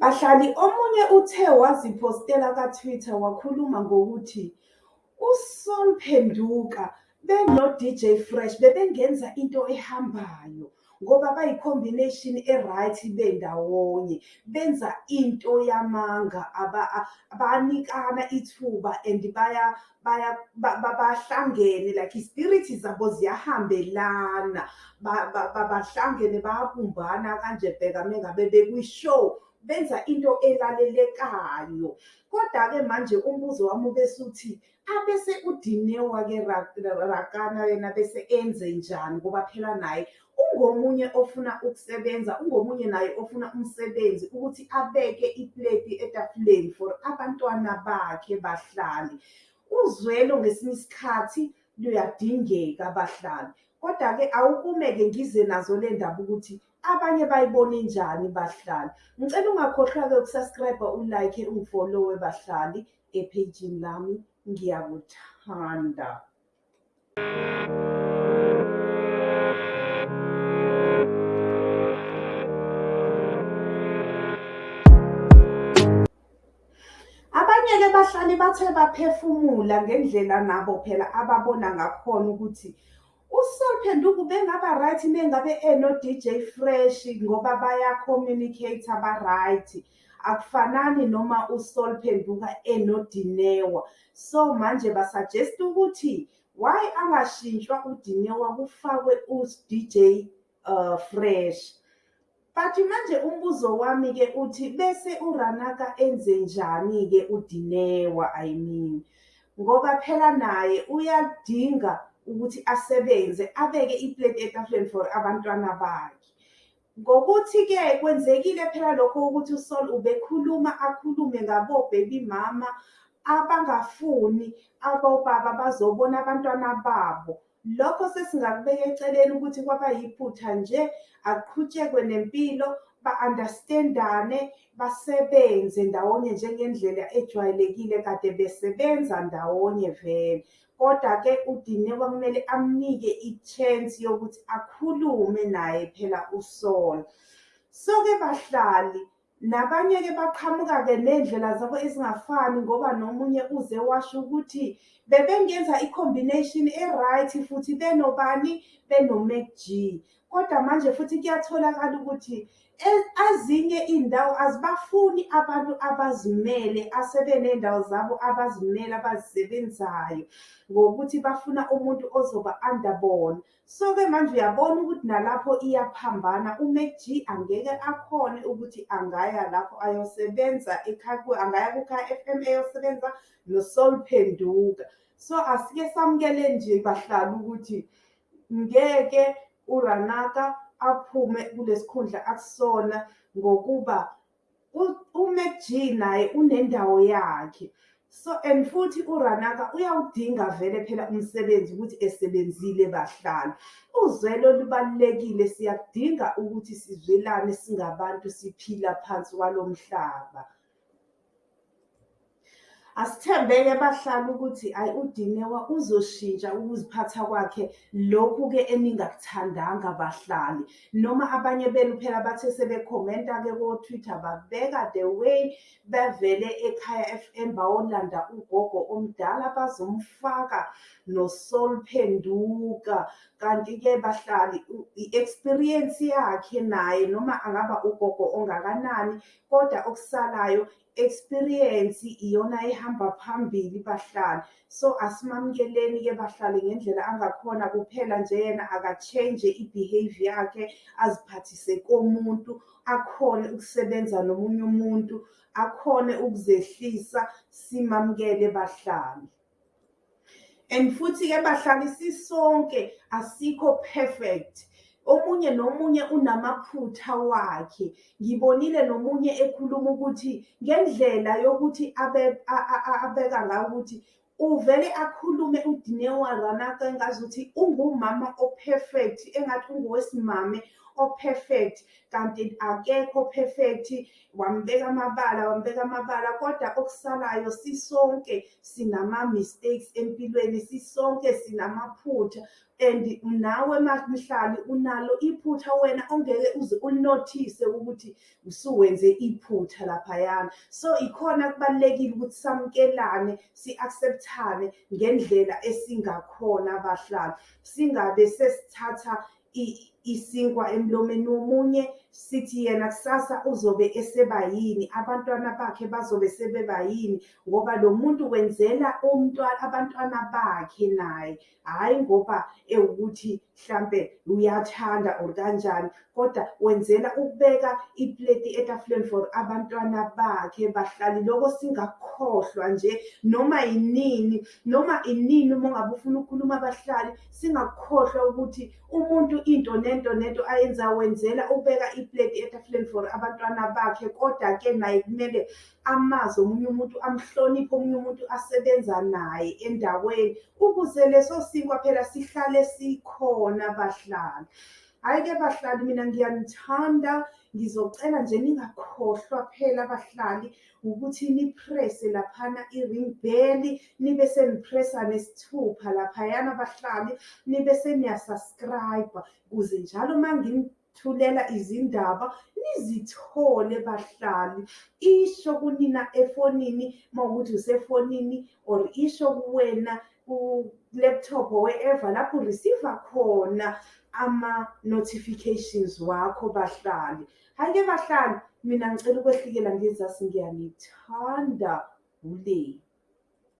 Bahlali, omunye uthe waziphostela ka-Twitter wakhuluma ngokuthi uSol Phenduka beno-DJ Fresh bebengenza into ehambayo ngoba bayi-combination e-right bendawonye benza into yamanga banikana ithuba and bahlangene like i-spirit zabo ziyahambelana. Bahlangene bayabumbana kanje bheka mengabe bekwi-show. Benza into elalelekayo. Koda-ke manje umbuzo wami ubesuthi abese uDinewa-ke Rakana yena bese enze njani ngoba phela naye ungomunye ofuna ukusebenza, ungomunye naye ofuna umsebenzi ukuthi abeke ipleti etafuleni for abantwana bakhe bahlali. Uzwelo ngesinye isikhathi luyadingeka bahlali, koda-ke awukume-ke ngize nazo le ndaba ukuthi abanye bayibone njani bahlali. Ngicela ungakhohlwa-ke uku-subscribe-a, u-like, ungifolowe bahlali ephejini lami, ngiyakuthanda. Abanye-ke bahlali bathe baphefumula ngendlela nabo phela ababona ngakhona ukuthi uSol Phenduka ubengaba right mengabe eno-DJ Fresh ngoba baya-communicate-a ba-right. Akufanani noma uSol Phenduka enoDinewa. So manje ba-suggest-a ukuthi why angashintshwa uDinewa kufakwe u-DJ Fresh. But manje umbuzo wami-ke uthi bese uRanaka enze njani-ke uDinewa I mean, ngoba phela naye uyadinga ukuthi asebenze abeke ipleti etafuleni for abantwana bakhe. Ngokuthi-ke kwenzekile phela lokho ukuthi uSol ubekhuluma akhulume ngabo baby mama abangafuni abobaba bazobona abantwana babo. Lokho sesingakubeka eceleni ukuthi kwaba yiphutha nje akuqhutshekwe nempilo ba-understand-ane basebenze ndawonye njengendlela ejwayelekile kade besebenza ndawonye vele. Koda-ke uDinewa kumele amnike i-chance yokuthi akhulume naye phela uSol. So-ke bahlali nabanye-ke baqhamuka-ke ney'ndlela zabo ezingafani ngoba nomunye uze washo ukuthi bebengenza i-combination e-right futhi benobani, beno-Mac G. Koda manje futhi kuyatholakala ukuthi ezinye iy'ndawo azibafuni abantu abazimele asebeney'ndawo zabo abazimele abazisebenzayo ngokuthi bafuna umuntu ozoba-under bona. So-ke manje uyabona ukuthi nalapho iyaphambana u-Mac G angeke akhone ukuthi angaya lapho ayosebenza angaya ku-Khaya F_M eyosebenza noSol Phenduka. So asike samukele nje bahlali ukuthi ngeke uRanaka aphume kulesi khundla akusona ngokuba u-Mac G naye unendawo yakhe. So and futhi uRanaka uyawudinga vele phela umsebenzi ukuthi esebenzile bahlali. Uzwelo lubalulekile siyakudinga ukuthi sizwelane singabantu siphila phansi kwalo mhlaba. Asithembe-ke bahlali ukuthi ayi uDinewa uzoshintsha ukuziphatha kwakhe lokhu-ke eningakuthandanga bahlali. Noma abanye benu phela bathe sebekhomenta-ke ko-Twitter babeka the way bevele eKhaya F_M bayolanda ugogo omdala bazomfaka noSol Phenduka. Kanti-ke bahlali i-experience yakhe naye noma angaba ugogo ongakanani koda okusalayo experience iyona ehamba phambili bahlali. So asimamukeleni-ke bahlali ngendlela angakhona kuphela nje yena aka-change i-behaviour yakhe aziphathise komuntu akhone ukusebenza nomunye umuntu, akhone ukuzehlisa simamukele bahlali. And futhi-ke bahlali sisonke asikho perfect. Omunye nomunye unamaphutha wakhe. Ngibonile nomunye ekhuluma ukuthi ngendlela yokuthi abeka ngayo ukuthi uvele akhulume uDinewa Ranaka engazuthi ungumama o-perfect engathi ungowesimame o-perfect kanti akekho perfect wambeka amabala wambeka amabala kodwa okusalayo sisonke sinama-mistakes empilweni sisonke sinamaphutha. And nawe mhlali unalo iphutha wena ongeke uze ulinothise ukuthi usuwenze iphutha laphayana. So ikhona kubalulekile ukuthi samukelane si-acceptane ngendlela esingakhona abahlali singabe sesithatha isinkwa emlomeni womunye sithi yena kusasa uzobe esebayini abantwana bakhe bazobe sebebayini ngoba lo muntu wenzela umntwana abantwana bakhe naye. Hhayi ngoba ewukuthi mhlampe uyathanda or kanjani kodwa wenzela ukubeka ipleti etafuleni for abantwana bakhe bahlali loko singakhohlwa nje noma inini noma inini uma ungabe ufuna ukukhuluma abahlali singakhohlwa ukuthi umuntu into nento nento ayenza wenzela ukubeka ipleti etafuleni for abantwana bakhe. Kodwa-ke naye kumele amazi omunye umuntu amhloniphe omunye umuntu asebenza naye endaweni. Ukuze leso sinkwa phela sihlale sikhona bahlali. Hhayi-ke bahlali mina ngiyanithanda ngizocela nje ningakhohlwa phela abahlali ukuthi niprese laphana i-ring bell nibe senipressa nesithupha laphayana abahlali nibe seniyasubscribe-a. Ukuze njalo uma ngithulela izindaba nizithole bahlali. Isho kunina efonini uma ukuthi usefonini or isho kuwena ku-laptop or wherever lapho ureceive-a khona ama-notifications wakho bahlali. Hhayi-ke bahlali mina ngicela ukwehlikela ngezasi ngiyanithanda ule